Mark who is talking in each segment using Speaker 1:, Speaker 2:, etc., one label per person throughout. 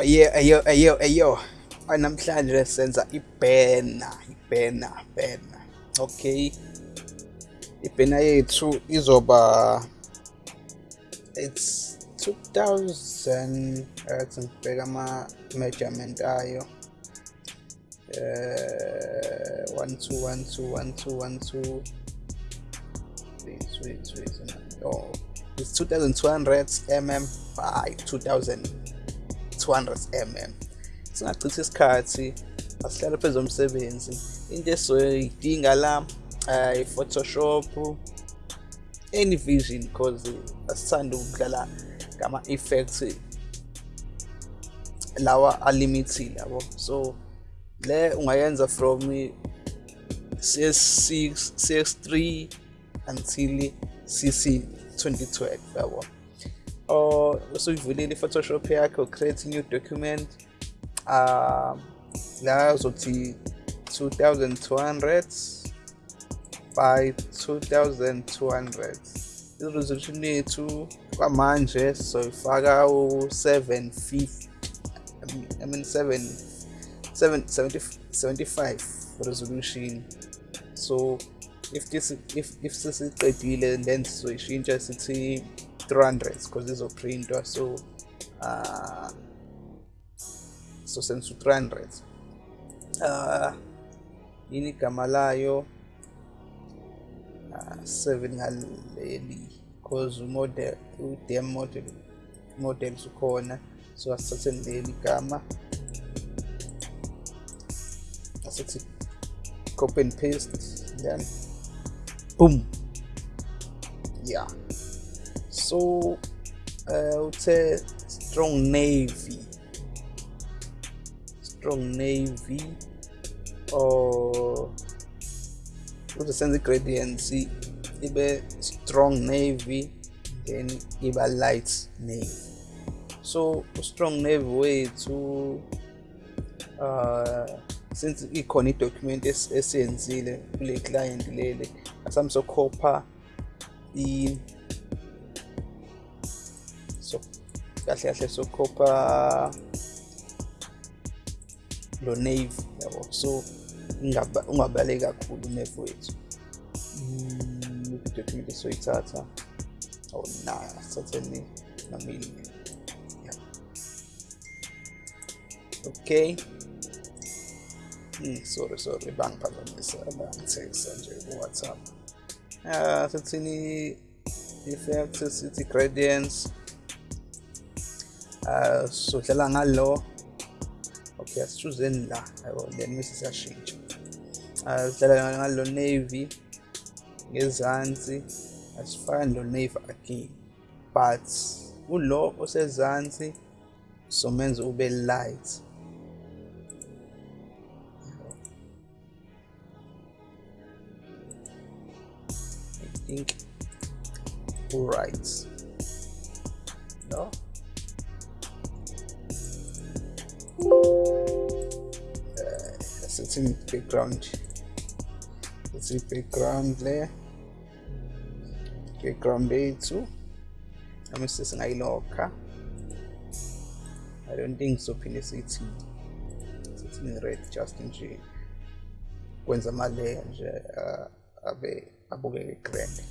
Speaker 1: Ayo ayo ayo ayo. Namhlanje senza ibhena, ibhena, bhena. Okay. Ibhena yethu izoba it's 2000 athi ngibheka ama measurement ayo. Eh 1212 1212 wait wait wait oh it's 2200 mm by 2200 mm singachithi isikhathi asihlale phezu komsebenzi. Into esoyidinga la uh, i-photoshop any vision because asithanda ukudlala ngama-effects lawa alimited yabo. So le ungayenza from CS6 CS3 until CC 2012 yabo. Or usuyivulile i-photoshop yakho create new document. Uh, la uzothi 2200 by 2200 i-resolution yethu kwamanje soyifaka u-750 I mean 7 7 75 resolution. So if this if if sesiqedile then sizoyishintsha sithi 300 because izoprintwa so uh so sensu 300 uh yini igama layo uh, 7 ngaleli because model u-dm model models ukhona so asithathe leli gama asithi copy and paste then boom. Yeah so uh, uthe strong navy. Strong navy or uze senze gradients ibe strong navy then iba light navy. So strong navy wethu uh since ikhona idocument esiyenzile kule client lele asami kahle kahle sokhopha lo navy yabo. So ungabaleki kakhulu navy wethu. Soyithatha or na sithatheni namini yeah. okay. Mm, sorry sorry bangiphazamisa bangithekisa nje ku-whatsapp. Uh, sithini effects sithi gradients uh, sodlala ngalo okay asichuzeni la yabo then bese siyashintsha uh, sidlala ngalo navy ngezansi asifani lo navy again but ulo osezansi somenza ube light. Think right. No uh, it's in background. It's in background layer background yethu noma sesingayilokha i don't think sophinde sithi sithi red just nje kwenza amaleya nje uh, abe abukeke grand.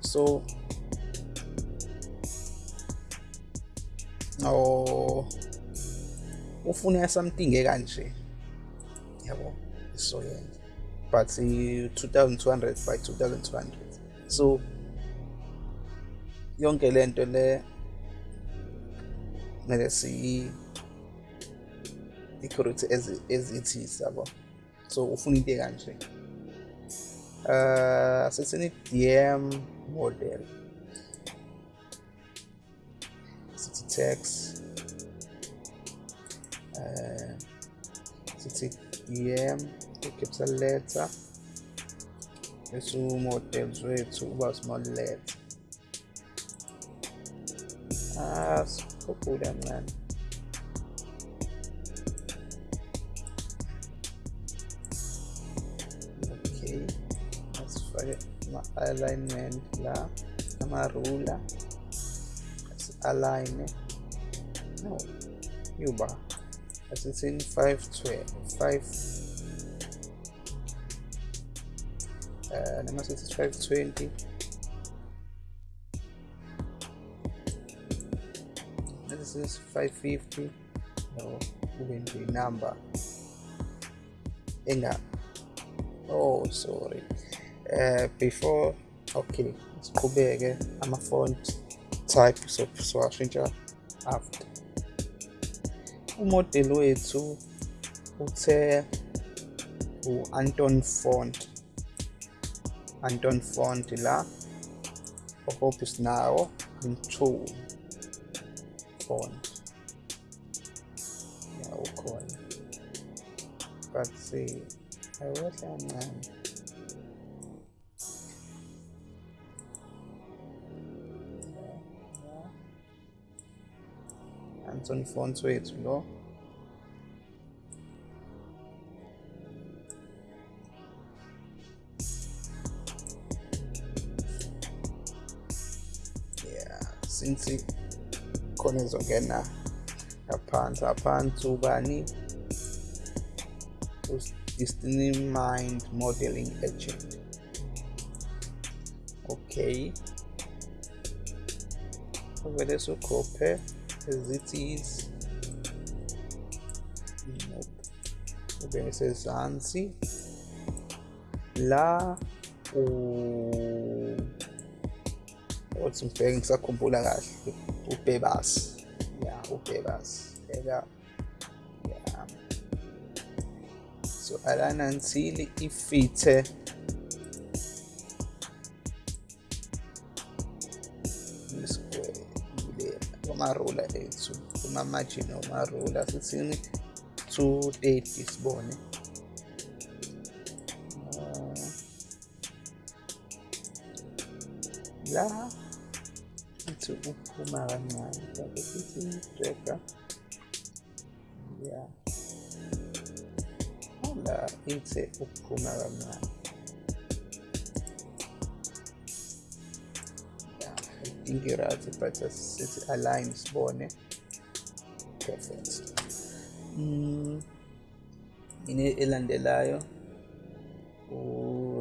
Speaker 1: So oh ufuna something ekanje yabo so yenza but 2200 by 2200 so yonke lento le mele si i-correct ezithi sabo so ufuna into ekanje? Uh, sesini DM model. Sithi text uh, sithi DM capital letter bese models wethu uba small letter ah sikhuphule mncane okay asifake ama-alignment la ama-ruler asi-align no yuba asithini 512 5 uh, noma sithi 520 this is 550 no kube nje number. Enga oh sorry. Uh, before okay siqhubeke ama-font type so siwashintsha after umodeli wethu uthe u-anton font. Anton font la hope sinawo in-two font. Ya ukhona but see awehle kancane Anton font wethu lo since khona izongena ngaphansi ngaphansi ubani Destiny Mind Modeling Agent. Okay. Vele sukhophe as Zitzis. Nope. Obeses Anzi. La. O. Oh, zum impérios acumular ah, o Upebas. Ja, Upebas. Pebas. Era. Yeah. So, Alan Anzili e kumarula ethu kuma-margin omarula sithini 230 sibone la ithi uphuma kancane kanti futhi dragger ya. La ithi ukuphuma kancane integrati but it aligns bone preference mm. elandelayo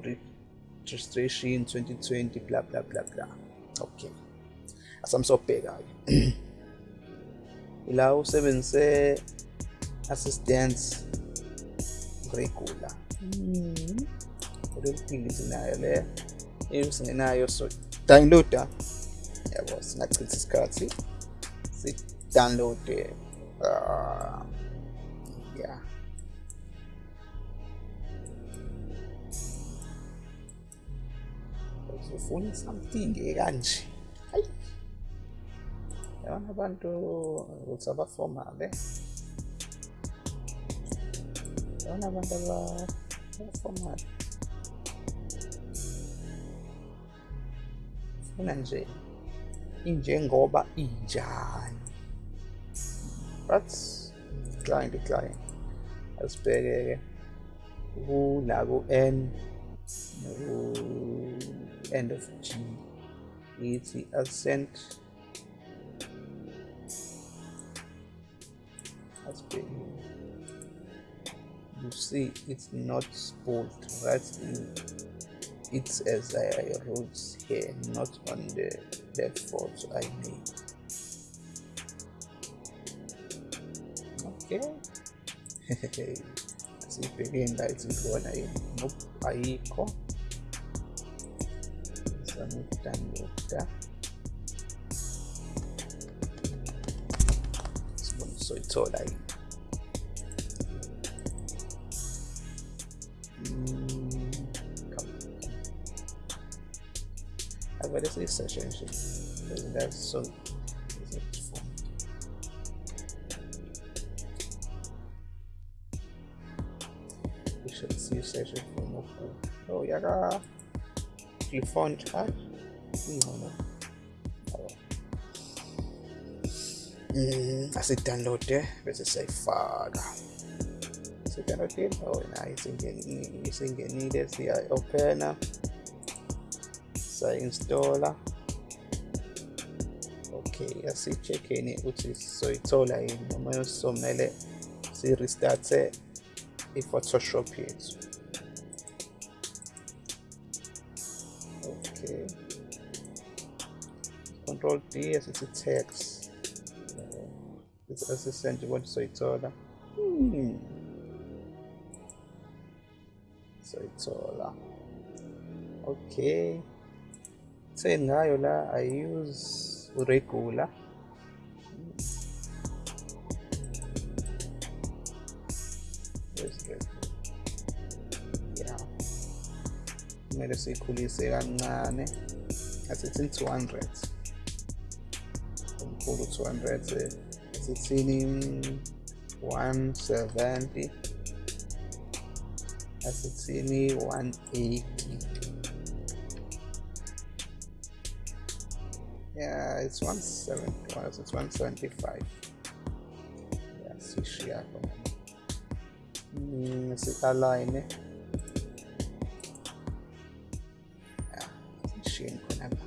Speaker 1: registration 2020 bla bla bla bla. Okay asamsobheka-ke ila usebenzise assistance regular kuleli mm. tingi sinayo le in singenayo so. Downloada yabo singachitha isikhathi si-downloade uh, yeah uzofuna something ekanje hayi yabona abantu ukuthi abafomale yabona abantu abafomale funa nje injengoba injani? But decline decline asibheke-ke kula ku-n end of g. Ithi ascent. Asibheke. You see it's not bold right it's as I wrote here not on the fault I made. Okay. Sibheke la ithi khona nope ayikho zama ukudownloada sibone soyithola yini avele siyiseshe nje that's so we should see session from Oku. Oh, yaka font hat. No, Mm, asidownloade bese siyayifaka it. oh open isingenile siya-ophena sayi-installa okay asicheckeni ukuthi soyithola yini noma somele si-restarte eh, i-photoshop yethu okay. Control d asithi text. Assistant ukuthi soyithola hmm. soyithola eh? okay sengayo la i use regular yeah. Kumele siyikhulise kancane ah, eh. asithi 200 umkhulu 200 eh. asithini 170 asithini 180 Yeah, it's 170. It's 175. Yeah, sishiya khona. Mm, yeah sishiyeni khona la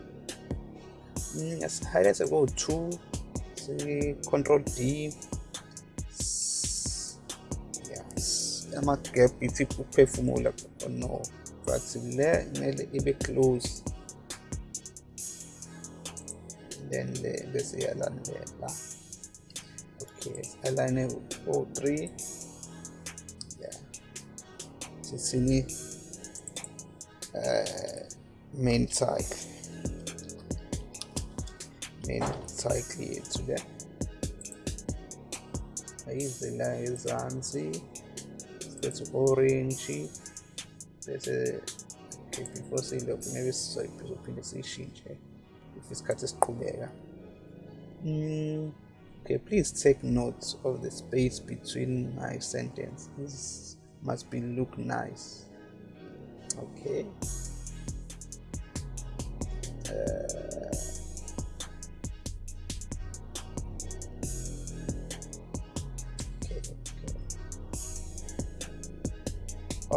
Speaker 1: mm, sihighlight ko-2 si-control D yes ama-gap ithi uphefumula no but le kumele ibe close then the, bese iyalandela okay align o3 yeah sisini uh, main cycle main cycle yethu le ayize la ezansi silethe orange. Bese okay before siyilokhu maybe sizophinde siyishintshe isikhathi esiqhubeka. Mm, okay please take note of the space between my sentences must be look nice. Okay. Uh,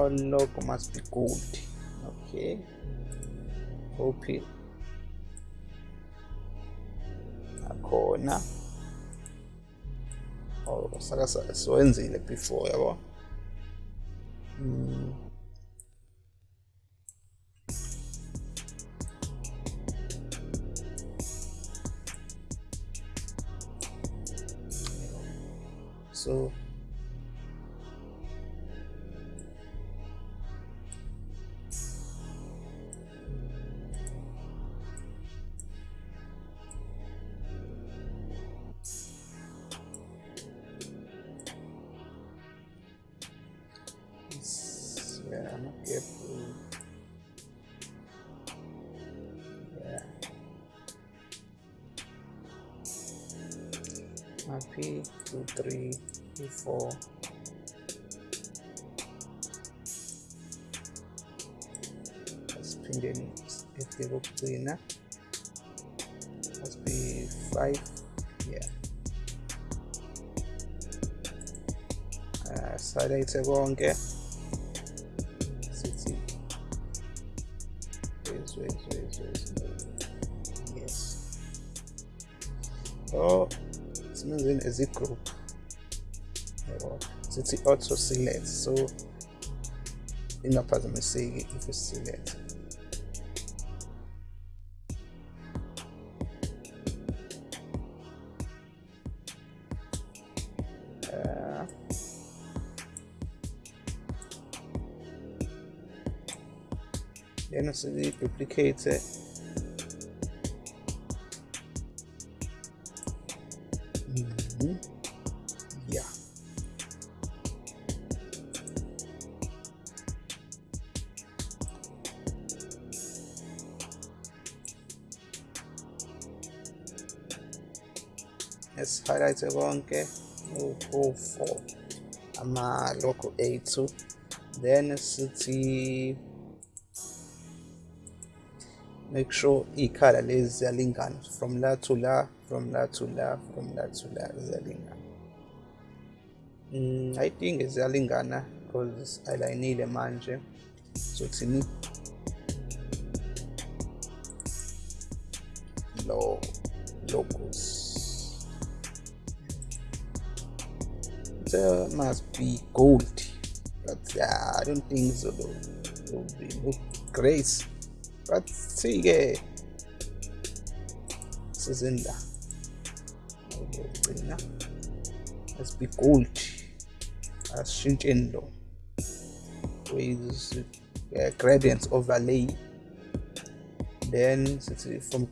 Speaker 1: logo must be gold okay okay khona oh saka siwenzile before yabo mm. so Four. Spinding if you look cleaner. Must be five. Yeah. Uh, side konke as a group sithi auto select so ingaphazamiseki if select uh, then we highlight konke u-4 ama-logo ethu then sithi make sure iy'khala lezi ziyalingana from la to la from la to la from la to la ziyalingana mm, i think ziyalingana because ayilayinile manje. So thini there must be gold but uh, i don't think so though. It will be look great but see ke sizinda ukugcina must be gold. Asishintsheni lo with uh, gradient overlay. Then from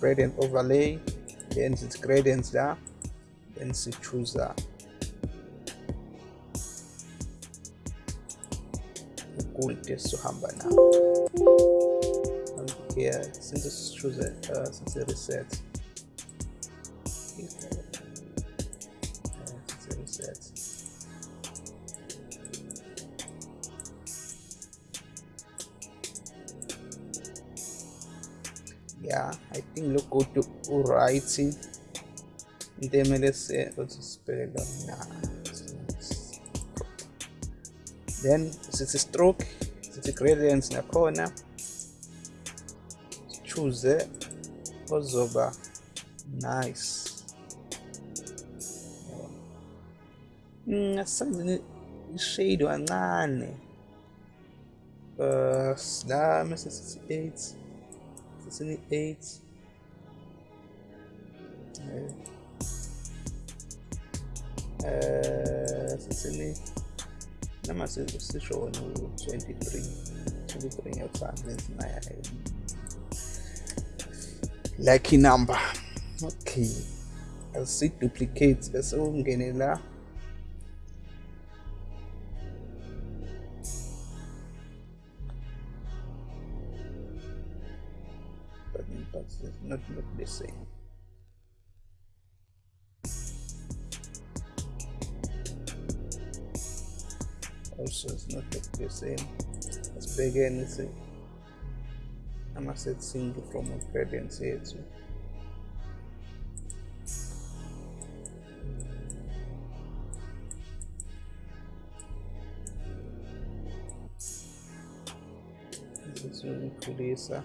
Speaker 1: gradient overlay then it's gradients there then choose that ukude sohamba nawo here since sichoose uh, since reset since reset yeah i think look go to writing ntemele sibheke nah then stroke sithi gradients nakhona choose ozoba nice. Hmm, Ngasenzini ishade kancane uh la mase 68 68 eight. uh, eh, 68 namasenzisisho ongu-23 23 exams ezinayayo lucky number. Okay. Lc duplicates bese ungene la Let's begin with it. I'm gonna set single from ingredients here too. This is really cool, sir.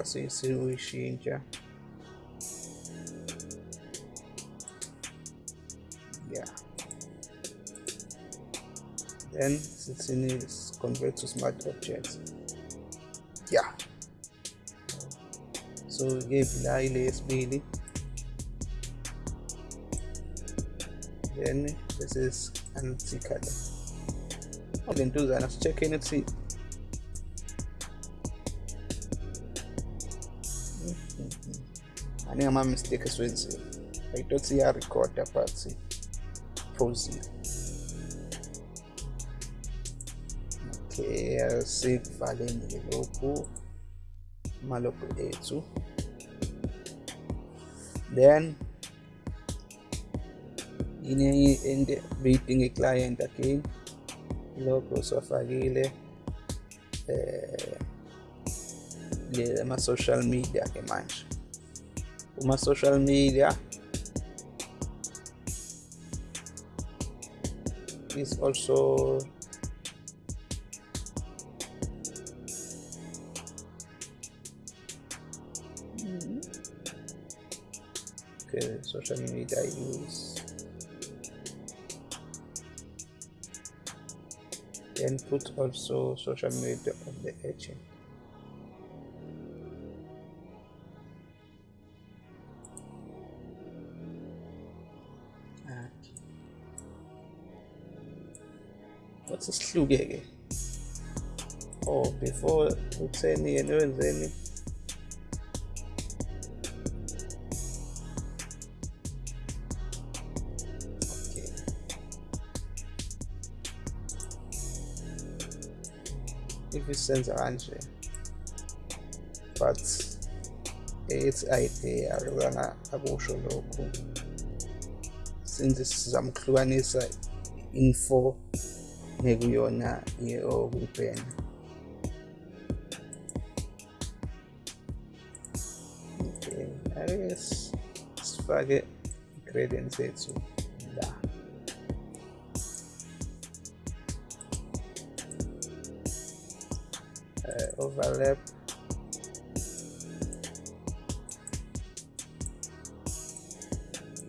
Speaker 1: assim se o já n16 is convert to smart objects yeah so ये फिलहाल less भी then this is anti color all into that let's check in and see mm-hmm. I think I'm a mistake as well. I don't see a recorder apart. See, pause here. Okay asikuvaleni-ke lokhu amalogo ethu then yini into beyidinga i-client again logo siwafakile eh ama-social media ke manje social media is also okay social media I use then put also social media on the agent sesihluke-ke oh before utheni yena wenzeni okay if isenza kanje but ethi idea akuzanga akusho lokhu since sizama ukuhlukanisa info nekuyona okuyipena okay ake sifake gradient sethu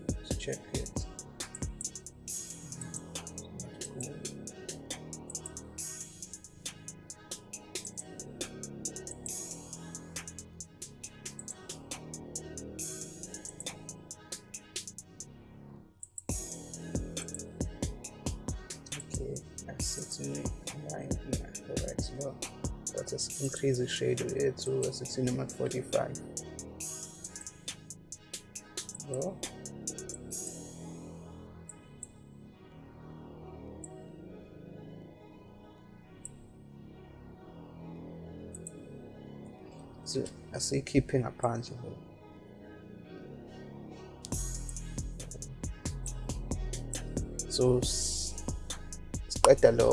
Speaker 1: Let's check it. Okay set it line here alright so us increase the shade to 16 at 45 so so asiyikhiphe ngaphandle so s- siqeda lo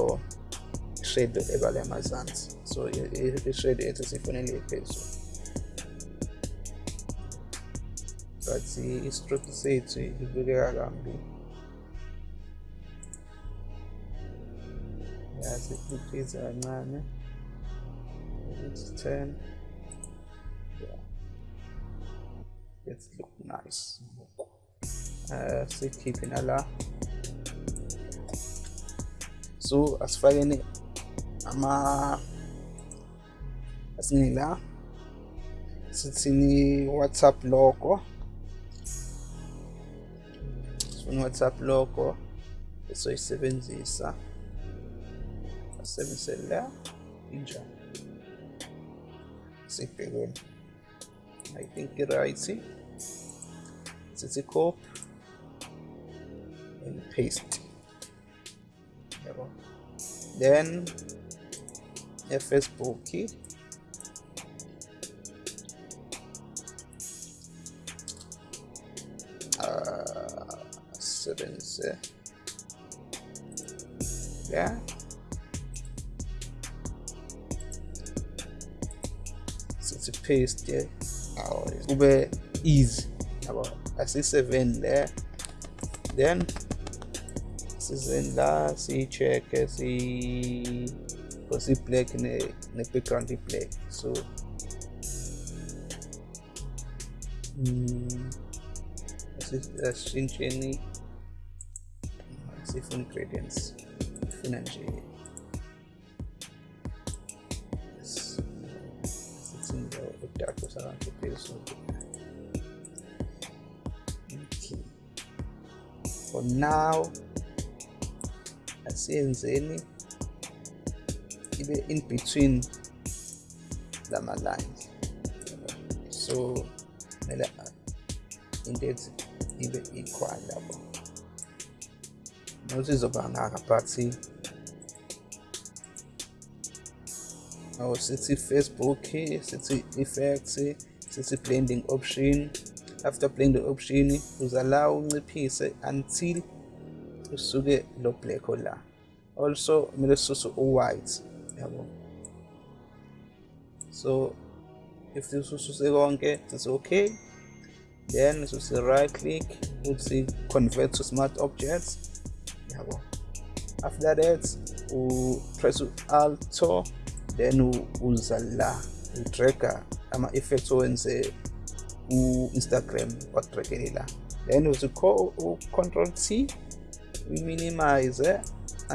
Speaker 1: shade ebala emazansi so i- i- ishade ethu sifanele iphezulu but i-stroke sethu ibukeka kambi increase kancane ukuthi 10 yeah let's nice. Uh sikhiphe nala so asifakeni ama asingeni la sithini whatsapp logo sifuna whatsapp logo esoyisebenzisa asebenzise la injani sibhekweni i think i-right sithi copy and paste. Yabo. Then e-facebook sebenzise yeah. Sithi paste aw kube easy yabo asi-seven there. Then sizeni la siyi-check-e si because i-black ne- ne-background i-black so mm, asi- asishintsheni sifuna ingredients funa nje s- sithi nje udadu sabantu phezulu okay. For now asiyenzeni ibe in between lama lines. So kumele ibe equal lapho izoba ngaka but awu sithi facebook sithi effects sithi blending option. After blending option uzala unciphise until usuke lo black la. Also kumele sisuse u-white so if sisususe konke sithi okay. Then sisi right click uthi convert to smart objects after that u press alto then u- uza la udraga ama-effects owenze ku-instagram wadragele la then uthi co- u-control t we minimize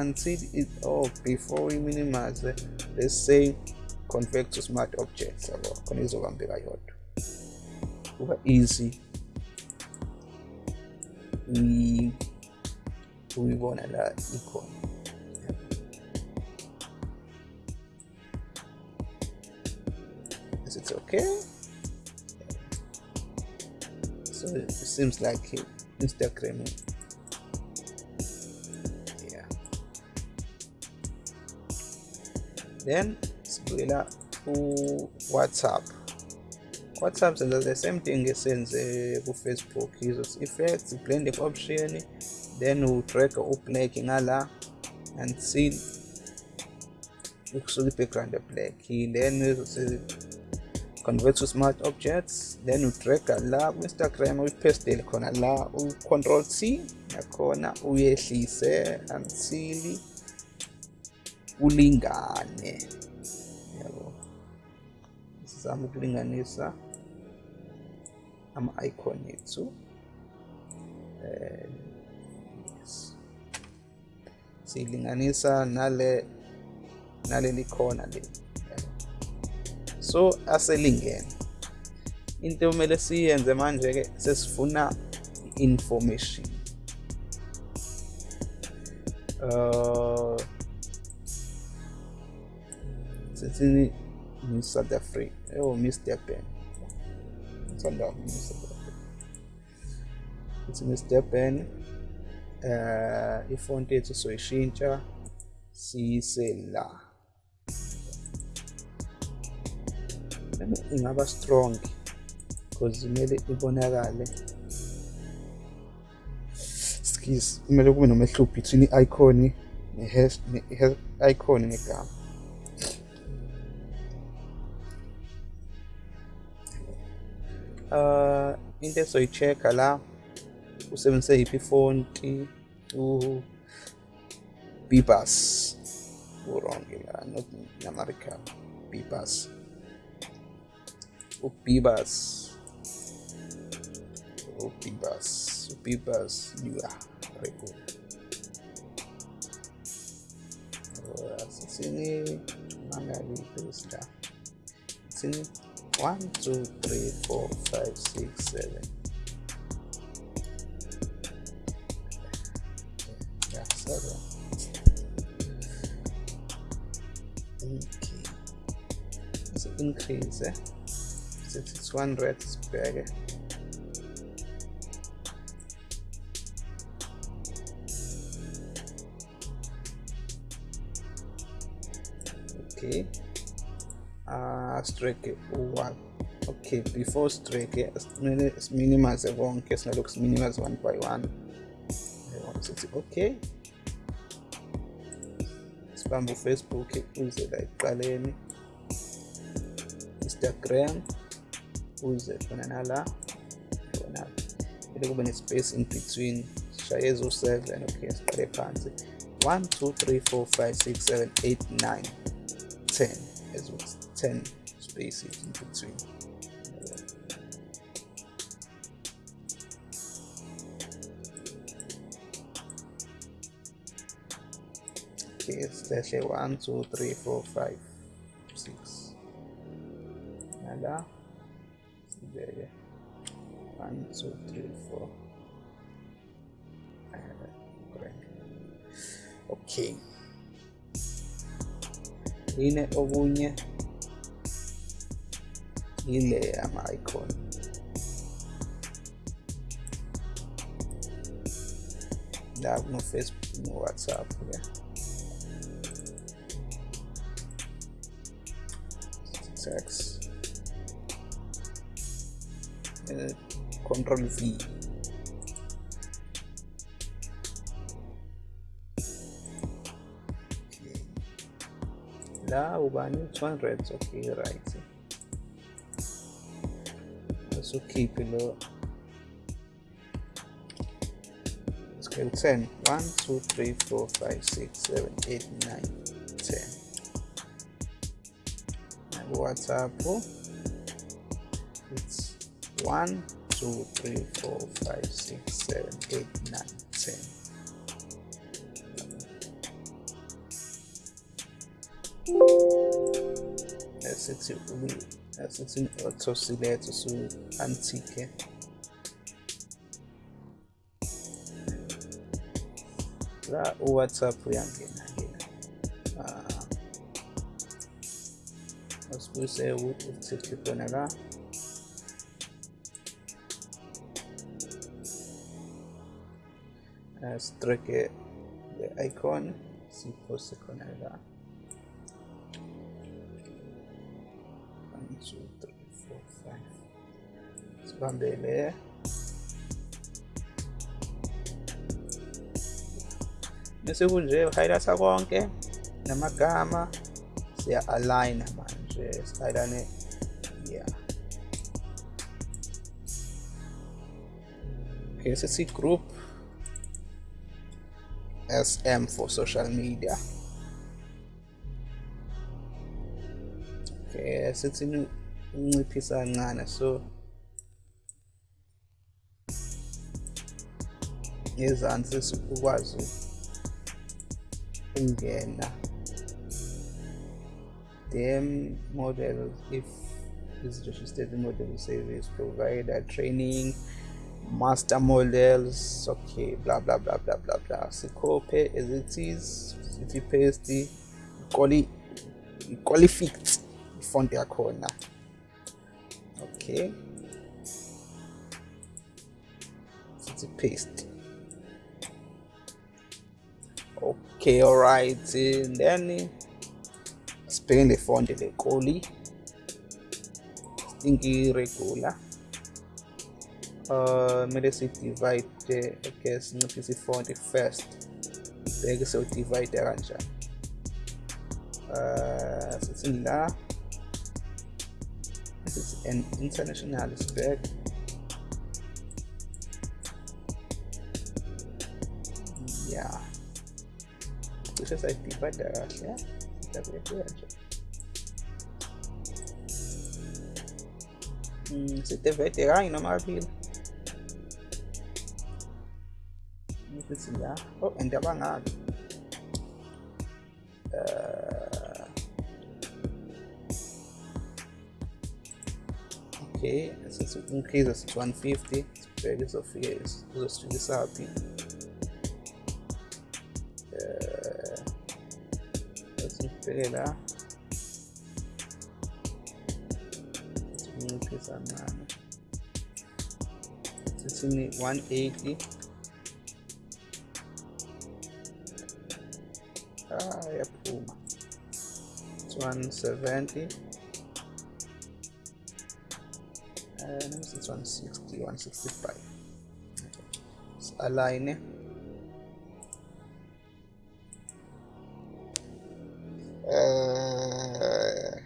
Speaker 1: until it oh before we minimize let's say convert to smart objects yabo khona izokambeka yodwa. Kuba easy uyi- uyibona la ikhona is it okay? So it seems like instagram yeah. Then sibuyela ku-whatsapp whatsapp. Senza the same thing esenze ku-facebook uh, izos effects blending option then udraga ublack ngala until ukusuka i-background eblack then uzothi convert to smart objects. Then udraga la ku-instagram uyipestele khona la u-control t yakhona uyehlise until ulingane. Yabo zama ukulinganisa ama-icon ethu yes. Siyilinganisa nale naleli khona le. So aselingene. Into kumele siyenze manje ke sesifuna information uh sithini Miss South Africa oh Miss Durban. Ngithanda Miss South Africa. It's Miss Durban uh ifont yethu soyishintsha siyise la ingaba strong because kumele ibonakale skis kumele kube nomehluko between i-icon ne-icon negama uh into esoyi-check-a la usebenzise yiphi ifonti u-bibus wrong la not namarican bibus u-bibus u-bibus u-bibus very good. Sini mangabi la sini 1 2 3 4 5 6 7 increase eh? since it's one red sibheke okay. Uh strike one. Okay before strike minimize konke singalokhu minimize one by one. Okay. Sibambe ufacebook uze la ekuqaleni instagram. Uze khona kumele kube ne-space in between. Shaye ezo-seven okay siqale phansi. 1 2 3 4 5 6 7 8 9 10 as well 10 spaces in between. Okay slash 1 2 3 4 5 1 2 3 4 okay. Yine okunye ile ama-icon la kuno-facebook no-whatsapp ke text uh, control v la ubani 200 okay right. So keep lo scale 10 1 2 3 4 5 6 7 8 9 10 and whatsapp it's 1 2 3 4 5 6 7 8 9 10 asithi asithi otosiletho su-antique la uwhatsapp uyangena ngena asibuyise uthi khona la sitreke the icon khona la one two three four five sibambele bese kunje highlighta konke namagama siya align manje sialign yeah okay sithi group SM for social media. Okay sithi unciphisa kancane so ngezansi ukwazi ukungena. Them models if is registered model service provider training master models okay blah blah blah blah blah blah. Sikophe as it is sithi paste iqoli iqoli fix ifont yakhona okay. Sithi paste. Okay all right and then sibheke le font le qoli stinky uh kumele si-divide okay sinciphise i-font first. Bheke sewudivide kanjani uh sithini la this is an international spec yeah. Cishe sayidivide kahle sidabuyekuya nje sidivide kanye noma kabili ukuthi la oh and abangaki uh, okay since increase is 150 sibheke izofike izosifikisaphi uh, sibheke la sinciphisa kancane sithini 180 170 uh, let me see 160 165 align uh,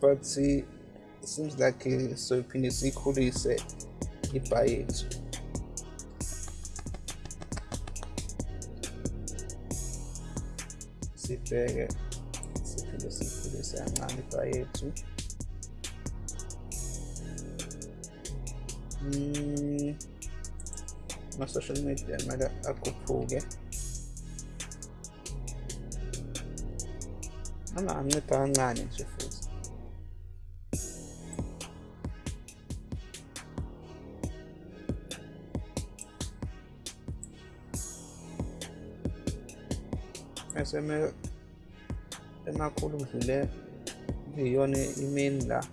Speaker 1: but see it seems like uh, soiphinde siyikhulise ibha yethu sibheke siphinde siyikhulise kancane ibha yethu Mm, ama-social media kumele akhuphuke noma ancipha kancane nje futhi eseme emakhulu kuyiyona i-main la.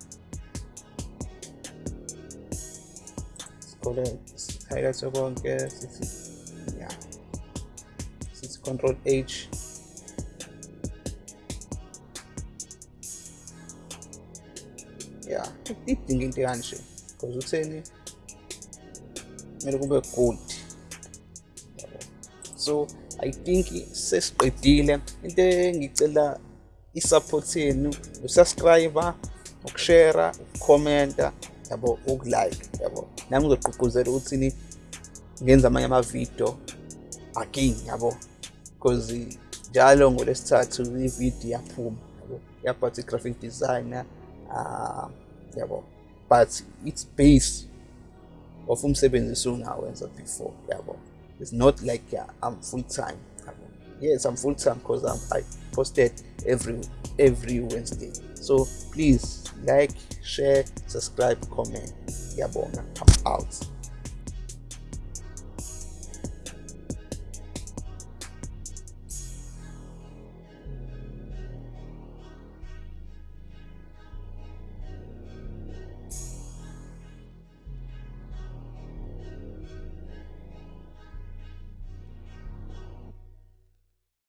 Speaker 1: Sikhole highlight sithi ya sithi control h. Ya idinga into because utheni kumele kube good. So i think sesiqedile. Into engicela i-support yenu usubscribe ukushare ukukhomenta yabo ukulike yabo. Nami ngizogqugquzela ukuthi ngenza amanye amavidiyo again yabo because njalo ngolesithathu ividiyo yaphuma yabo. Yaphathi graphic designer uh, yabo. But it's base of umsebenzi esungawenza before yabo. It's not like uh, i'm full time yes i'm full time because i posted every every wednesday. So please like share subscribe comment. Yabonga i'm out